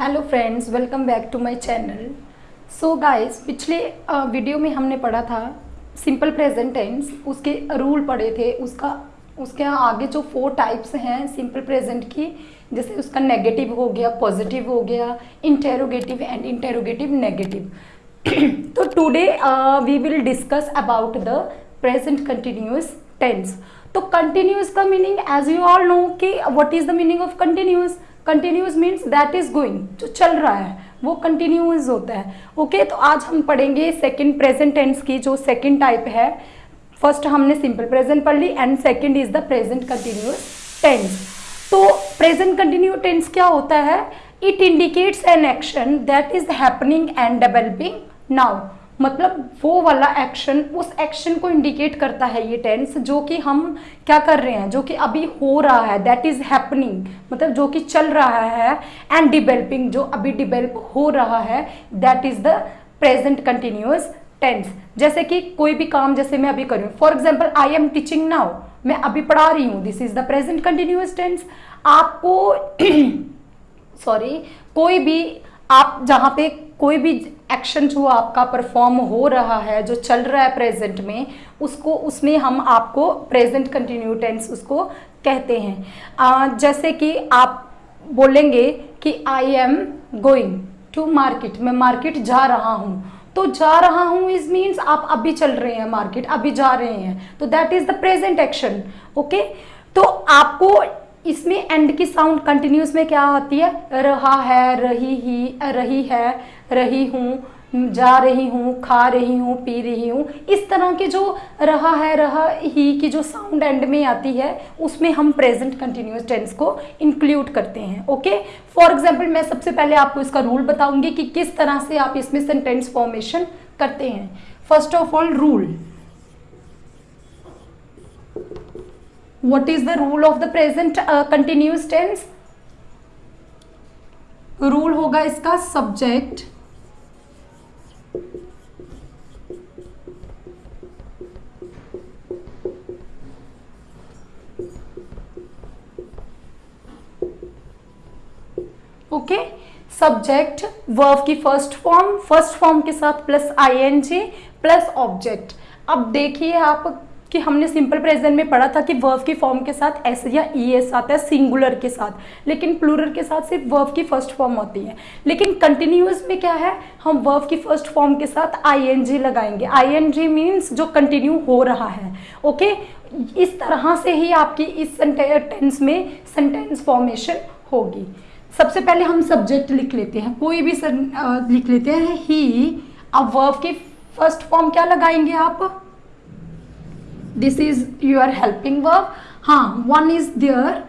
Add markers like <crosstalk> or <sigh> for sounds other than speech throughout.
Hello friends welcome back to my channel so guys पिछले video में हमने पढ़ा था सिंपल प्रेजेंट टेंस उसके रूल पढ़े थे, उसका, उसके आगे जो फोर टाइप्स हैं सिंपल प्रेजेंट की, जैसे उसका नेगेटिव हो गया पॉजिटिव हो गया इंटेरोगेटिव एंड इंटेरोगेटिव नेगेटिव तो today we will discuss about the present continuous tense तो कंटिन्यूस का meaning as you all know कि what is the meaning of continuous continuous means that is going जो चल रहा है, वो कंटिन्यूस होता है। Okay okay? तो आज हम पढ़ेंगे सेकेंड प्रेजेंट टेंस की, जो सेकेंड टाइप है। फ़र्स्ट हमने सिंपल प्रेजेंट पढ़ ली and second is the present continuous tense तो प्रेजेंट कंटिन्यू टेंस क्या होता है? It indicates an action that is happening and developing now मतलब वो वाला एक्शन उस एक्शन को इंडिकेट करता है ये टेंस जो कि हम क्या कर रहे हैं, जो कि अभी हो रहा है दैट इज़ हैपनिंग मतलब जो कि चल रहा है एंड डिवेलपिंग जो अभी डिवेलप हो रहा है that is the present continuous tense जैसे कि कोई भी काम जैसे मैं अभी कर for example I am teaching now मैं अभी पढ़ा रही हूँ this is the present continuous tense आपको <clears throat> सॉरी कोई भी आप जहाँ पे कोई भी एक्शन जो आपका परफॉर्म हो रहा है जो चल रहा है प्रेजेंट में उसको उसमें हम आपको प्रेजेंट कंटिन्यू टेंस उसको कहते हैं। आ, जैसे कि आप बोलेंगे कि I am going to market मैं मार्केट जा रहा हूँ। तो जा रहा हूँ इज़ मीन्स आप अभी चल रहे हैं मार्केट अभी जा रहे हैं। तो that is the present action okay तो आपको इसमें एंड की साउंड कंटिन्यूस में क्या आती है? रहा है, रही ही, रही है, रही हूँ, जा रही हूँ, खा रही हूँ, पी रही हूँ। इस तरह के जो रहा है, रहा ही की जो साउंड एंड में आती है, उसमें हम प्रेजेंट कंटिन्यूस टेंस को इंक्लूड करते हैं ओके फॉर एग्ज़ाम्पल मैं सबसे पहले आपको इसका रूल बताऊँगी कि किस तरह से आप इसमें सेंटेंस फॉर्मेशन करते हैं। First of all rule what is the rule of the present uh, continuous tense? Rule होगा इसका सब्जेक्ट ओके सब्जेक्ट वर्ब की फ़र्स्ट फॉर्म फ़र्स्ट फॉर्म के साथ प्लस आईएनजी प्लस ऑब्जेक्ट अब देखिए आप कि हमने सिंपल प्रेजेंट में पढ़ा था कि वर्व की फॉर्म के साथ एस या ई एस आता है सिंगुलर के साथ। लेकिन प्लूरल के साथ सिर्फ़ वर्व की फ़र्स्ट फॉर्म होती है। लेकिन कंटिन्यूस में क्या है? हम वर्व की फ़र्स्ट फॉर्म के साथ आई एन जी लगाएँगे। आई एन जी मीन्स जो कंटिन्यू हो रहा है। ओके इस तरह से ही आपकी इस टेंस में सेंटेंस फॉर्मेशन होगी। सबसे पहले हम सब्जेक्ट लिख लेते हैं। कोई भी लिख लेते हैं। ही अब वर्व की फ़र्स्ट फॉर्म क्या लगाएँगे आप? This is your helping verb. हाँ one is there.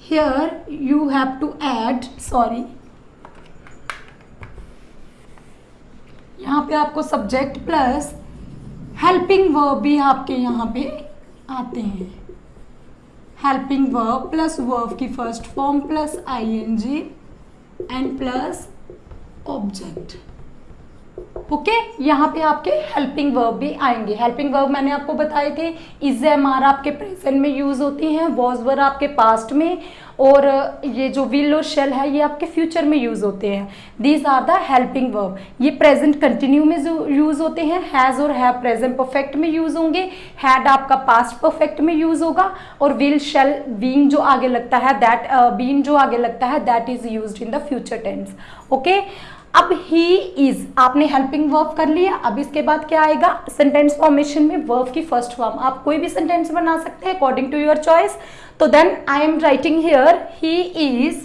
Here, you have to add, sorry. यहाँ पे आपको सब्जेक्ट प्लस हेल्पिंग वर्ब भी आपके यहाँ पे आते हैं। हेल्पिंग वर्ब प्लस वर्ब की first form plus I N G and plus object okay? यहाँ पे आपके हेल्पिंग वर्ब भी आएँगे। हेल्पिंग वर्ब मैंने आपको बताए थे इज़ एम आर आपके प्रेजेंट में यूज़ होती हैं वॉज़ वर आपके पास्ट में, और ये जो विल और शेल है, ये आपके फ्यूचर में यूज़ होते हैं। These are the helping verb ये प्रेजेंट कंटिन्यू में यूज़ होते हैं हैज़ और हैव प्रेजेंट परफेक्ट में यूज़ होंगे हैड आपका पास्ट परफेक्ट में यूज़ होगा, और विल शेल बीइंग जो आगे लगता है दैट बीइंग जो आगे लगता है that is use in the future tense okay अब ही इज़ आपने हेल्पिंग वर्ब कर लिया, अब इसके बाद क्या आएगा? सेंटेंस फॉर्मेशन में वर्ब की फ़र्स्ट फॉर्म आप कोई भी सेंटेंस बना सकते हैं अकॉर्डिंग टू योर चॉइस तो then I am writing here he is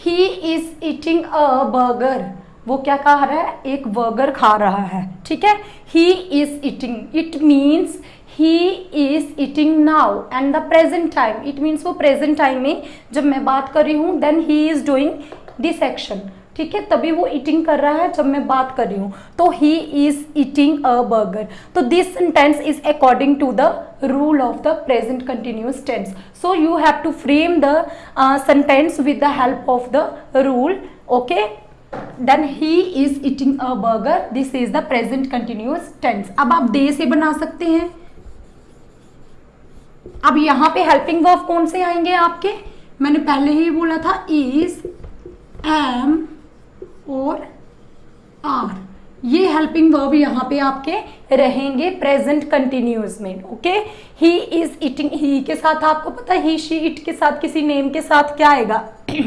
he is eating a burger वो क्या कह रहा है? एक बर्गर खा रहा है, ठीक है? He is eating it means he is eating now and the present time it means वो प्रेजेंट टाइम में जब मैं बात कर रही हूँ then he is doing this action ठीक है? तभी वो ईटिंग कर रहा है जब मैं बात कर रही हूँ। तो he is eating a burger तो this sentence is according to the rule of the present continuous tense so you have to frame the sentence with the help of the rule okay then he is eating a burger this is the present continuous tense अब आप दे से बना सकते हैं। अब यहाँ पे helping verb कौन से आएँगे आपके? मैंने पहले ही बोला था इज़ एम और आर ये हेल्पिंग वर्ब यहाँ पे आपके रहेंगे प्रेजेंट कंटिन्यूस में okay he is eating he के साथ आपको पता ही शी इट के साथ, किसी नेम के साथ क्या आएगा? <clears throat>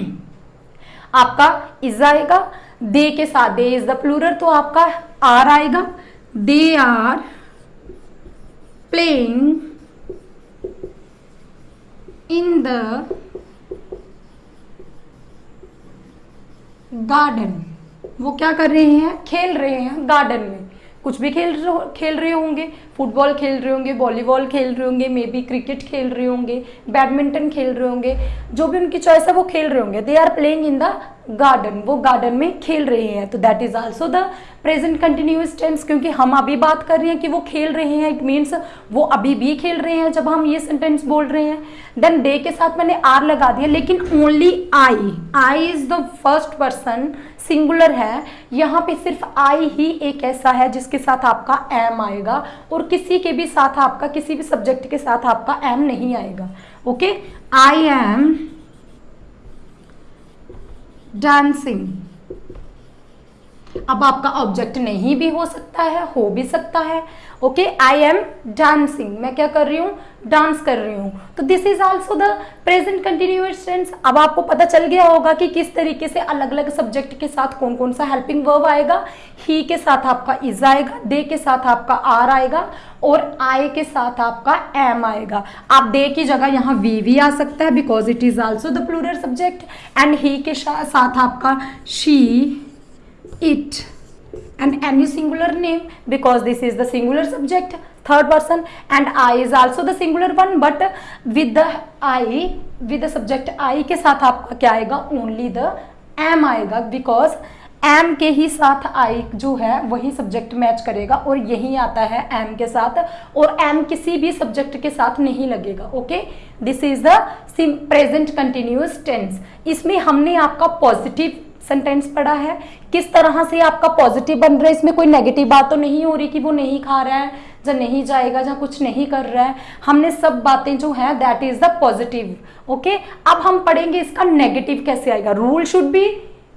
आपका इज़ आएगा दे के साथ, दे इज़ द प्लूरल तो आपका आर आएगा। They are playing in the garden. वो क्या कर रहे हैं? खेल रहे हैं गार्डन में। कुछ भी खेल खेल रहे होंगे फुटबॉल खेल रहे होंगे वॉलीबॉल खेल रहे होंगे मे बी क्रिकेट खेल रहे होंगे बैडमिंटन खेल रहे होंगे जो भी उनकी चॉइस है वो खेल रहे होंगे they are playing in the garden वो गार्डन में खेल रहे हैं तो that is also the present continuous tense क्योंकि हम अभी बात कर रहे हैं कि वो खेल रहे हैं इट मीन्स वो अभी भी खेल रहे हैं जब हम ये सेंटेंस बोल रहे हैं देन डे के साथ मैंने आर लगा दिया लेकिन only I I is the first person singular है, यहाँ पे सिर्फ़ आई ही एक ऐसा है जिसके साथ आपका एम आएगा और किसी के भी साथ आपका, किसी भी सब्जेक्ट के साथ आपका एम नहीं आएगा ओके आई एम डांसिंग अब आपका ऑब्जेक्ट नहीं भी हो सकता है, हो भी सकता है। ओके आई एम डांसिंग मैं क्या कर रही हूँ? डांस कर रही हूँ। तो this is also the present continuous tense अब आपको पता चल गया होगा कि किस तरीके से अलग अलग सब्जेक्ट के साथ कौन कौन सा हेल्पिंग वर्ब आएगा। ही के साथ आपका इज़ आएगा दे के साथ आपका आर आएगा और आई के साथ आपका एम आएगा। आप दे की जगह यहाँ वी भी आ सकता है because it is also the plural subject and he के साथ आपका she it and any singular name because this is the singular subject third person and I is also the singular one but with the I with the subject I के साथ आपका क्या आएगा only the am आएगा because am के he साथ आई जो है वही सब्जेक्ट मैच करेगा और यही आता है एम के साथ और एम किसी भी सब्जेक्ट के साथ नहीं लगेगा okay this is the present continuous tense इसमें हमने आपका पॉजिटिव सेंटेंस पढ़ा है। किस तरह से आपका पॉजिटिव बन रहा है, इसमें कोई नेगेटिव बात तो नहीं हो रही कि वो नहीं खा रहा है जब नहीं जाएगा जहाँ कुछ नहीं कर रहा है। हमने सब बातें जो है that is the positive okay अब हम पढ़ेंगे इसका नेगेटिव कैसे आएगा। Rule should be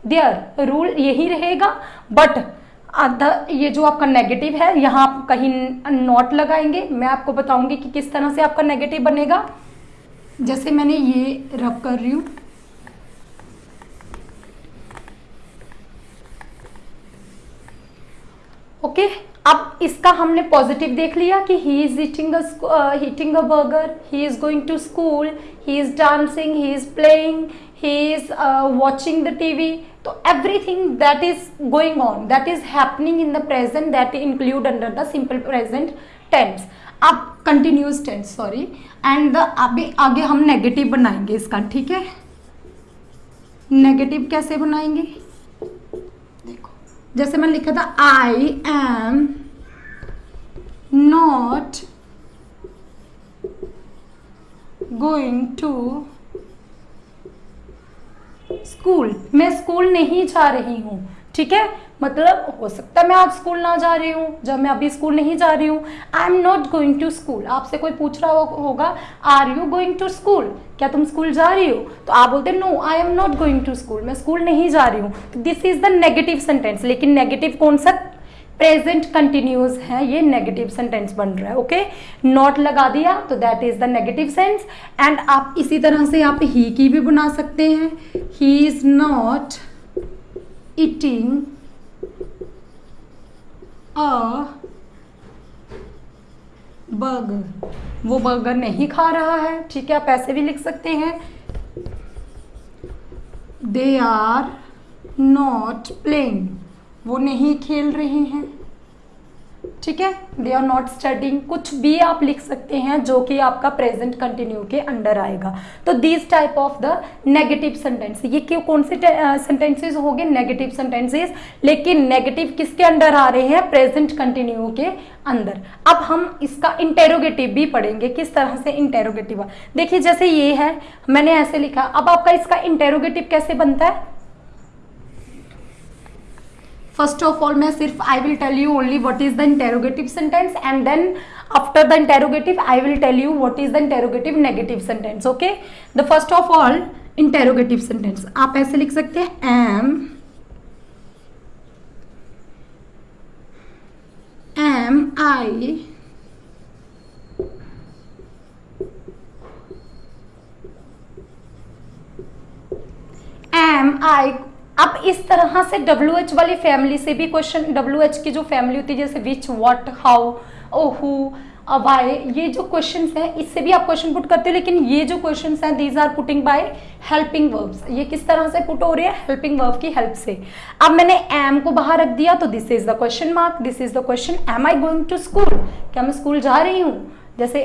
there rule यही रहेगा। बट ये जो आपका नेगेटिव है, यहाँ आप कहीं नोट लगाएँगे। मैं आपको बताऊँगी कि किस तरह से आपका नेगेटिव बनेगा। जैसे मैंने ये रब कर रही हूँ ओके अब इसका हमने पॉजिटिव देख लिया कि he is eating heating a burger he is going to school he is dancing he is playing he is watching the TV तो everything that is going on that is happening in the present that include under the simple present tense अब continuous tense sorry and अभी आगे हम negative बनाएँगे इसका, ठीक है? Negative कैसे बनाएँगे? जैसे मैंने लिखा था I am not going to school मैं स्कूल नहीं जा रही हूँ, ठीक है? मतलब हो सकता है मैं आज स्कूल ना जा रही हूँ, जब मैं अभी स्कूल नहीं जा रही हूँ। I am not going to school आपसे कोई पूछ रहा होगा are you going to school क्या तुम स्कूल जा रही हो? तो आप बोलते no I am not going to school मैं स्कूल नहीं जा रही हूँ. This is the negative sentence लेकिन नेगेटिव कौन सा? प्रेजेंट कंटिन्यूस है, ये नेगेटिव सेंटेंस बन रहा है ओके नॉट लगा दिया तो that is the negative sense and आप इसी तरह से आप ही की भी बना सकते हैं. He is not eating a burger वो बर्गर नहीं खा रहा है। ठीक है, आप ऐसे भी लिख सकते हैं। दे आर नॉट प्लेइंग वो नहीं खेल रहे हैं। ठीक है? दे आर नॉट स्टडिंग कुछ भी आप लिख सकते हैं जो कि आपका प्रेजेंट कंटिन्यू के अंडर आएगा। तो these type of the negative sentence ये क्यों कौन से सेंटेंसेस हो गए? नेगेटिव सेंटेंसेस लेकिन नेगेटिव किसके अंडर आ रहे हैं? प्रेजेंट कंटिन्यू के अंदर। अब हम इसका इंटेरोगेटिव भी पढ़ेंगे। किस तरह से इंटेरोगेटिव देखिए, जैसे ये है, मैंने ऐसे लिखा। अब आपका इसका इंटेरोगेटिव कैसे बनता है? फ़र्स्ट ऑफ़ ऑल मैं सिर्फ़ I will tell you only what is the interrogative sentence and then after the interrogative I will tell you what is the interrogative negative sentence okay the first of all interrogative sentence आप ऐसे लिख सकते हैं am am I am I अब इस तरह से W H वाली फैमिली से भी क्वेश्चन डब्ल्यू एच की जो फैमिली होती है, जैसे विच वॉट हाउ ओ हु वाई ये जो क्वेश्चन हैं, इससे भी आप क्वेश्चन पुट करते हो, लेकिन ये जो क्वेश्चन हैं these are putting by helping verbs ये किस तरह से पुट हो रही है? हेल्पिंग वर्ब की हेल्प से. अब मैंने एम को बाहर रख दिया तो this is the question mark this is the question am I going to school क्या मैं स्कूल जा रही हूँ? जैसे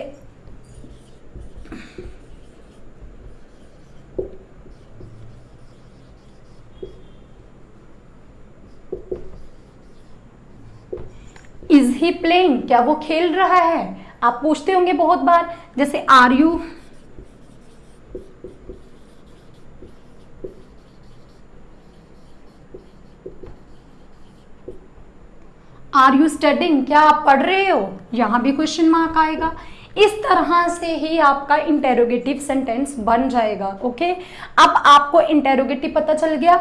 इज़ ही प्लेइंग क्या वो खेल रहा है? आप पूछते होंगे बहुत बार, जैसे are you are you studying क्या आप पढ़ रहे हो? यहाँ भी क्वेश्चन मार्क आएगा। इस तरह से ही आपका इंटेरोगेटिव सेंटेंस बन जाएगा ओके अब आपको इंटेरोगेटिव पता चल गया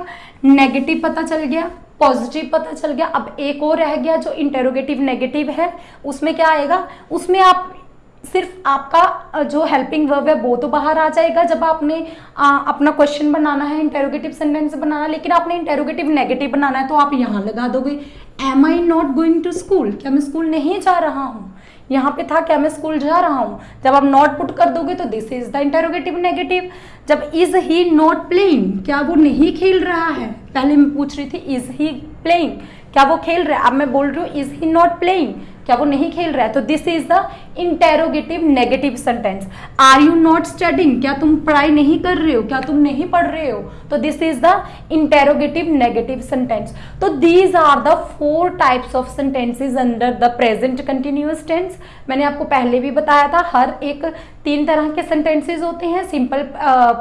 नेगेटिव पता चल गया। पॉजिटिव पता चल गया। अब एक और रह गया जो इंटेरोगेटिव नेगेटिव है उसमें क्या आएगा? उसमें आप सिर्फ़ आपका जो हेल्पिंग वर्ब है वो तो बाहर आ जाएगा। जब आपने आ, अपना क्वेश्चन बनाना है इंटेरोगेटिव सेंटेंस बनाना है लेकिन आपने इंटेरोगेटिव नेगेटिव बनाना है तो आप यहाँ लगा दोगे am I not going to school क्या मैं स्कूल नहीं जा रहा हूँ? यहाँ पे था क्या मैं स्कूल जा रहा हूँ। जब आप नॉट पुट कर दोगे तो this is the interrogative negative जब इज़ ही नॉट प्लेइंग क्या वो नहीं खेल रहा है? पहले मैं पूछ रही थी इज़ ही प्लेइंग क्या वो खेल रहा है? अब मैं बोल रही हूँ इज़ ही नॉट प्लेइंग क्या वो नहीं खेल रहा है? तो this is the interrogative negative sentence. Are you not studying क्या तुम पढ़ाई नहीं कर रहे हो? क्या तुम नहीं पढ़ रहे हो? तो this is the interrogative negative sentence तो these are the four types of sentences under the present continuous tense मैंने आपको पहले भी बताया था, हर एक तीन तरह के सेंटेंसेज होते हैं simple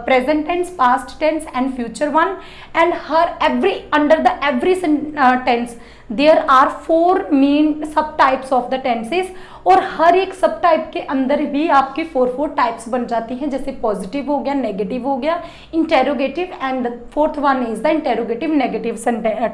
present tense past tense and future one and her every under the every tense there are four main sub types of the tenses और हर एक सब टाइप के अंदर भी आपके फोर फोर टाइप्स बन जाती हैं, जैसे पॉजिटिव हो गया नेगेटिव हो गया interrogative and fourth one is the interrogative negative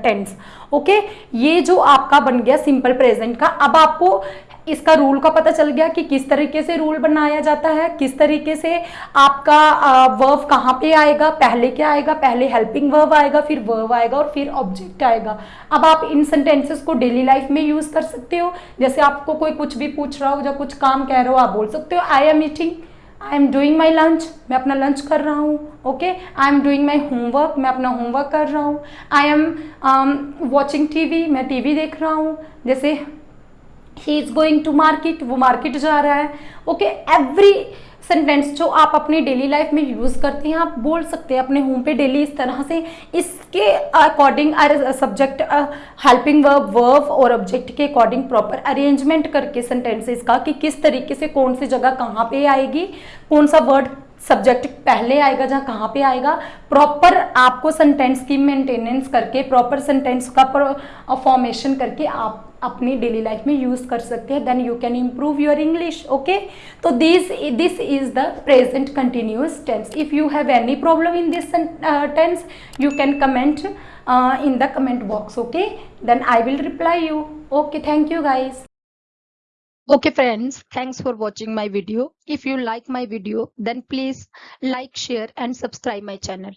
tense okay ये जो आपका बन गया सिंपल प्रेजेंट का, अब आपको इसका रूल का पता चल गया कि किस तरीके से रूल बनाया जाता है, किस तरीके से आपका वर्व कहाँ पे आएगा, पहले क्या आएगा, पहले हेल्पिंग वर्व आएगा, फिर वर्व आएगा और फिर ऑब्जेक्ट आएगा। अब आप इन सेंटेंसेस को डेली लाइफ में यूज़ कर सकते हो। जैसे आपको कोई कुछ भी पूछ रहा हो या कुछ काम कह रहे हो, आप बोल सकते हो I am eating I am doing my lunch मैं अपना लंच कर रहा हूँ okay I am doing my homework मैं अपना होमवर्क कर रहा हूँ। I am watching T V मैं टी वी देख रहा हूँ। जैसे he is going to market वो मार्केट जा रहा है। ओके एवरी सेंटेंस जो आप अपनी डेली लाइफ में यूज़ करते हैं, आप बोल सकते हैं अपने होम पे डेली इस तरह से। इसके according subject helping verb verb और ऑब्जेक्ट के अकॉर्डिंग प्रॉपर अरेंजमेंट करके सेंटेंसेस का कि किस तरीके से कौन सी जगह कहाँ पे आएगी, कौन सा वर्ड सब्जेक्ट पहले आएगा जहाँ कहाँ पे आएगा। प्रॉपर आपको सेंटेंस की मेंटेनेंस करके प्रॉपर सेंटेंस का फॉर्मेशन करके आप अपनी डेली लाइफ में यूज़ कर सकते हैं then you can improve your English okay तो this this is the present continuous tense if you have any problem in this tense you can comment in the comment box okay then I will reply you okay thank you guys okay friends thanks for watching my video if you like my video then please like share and subscribe my channel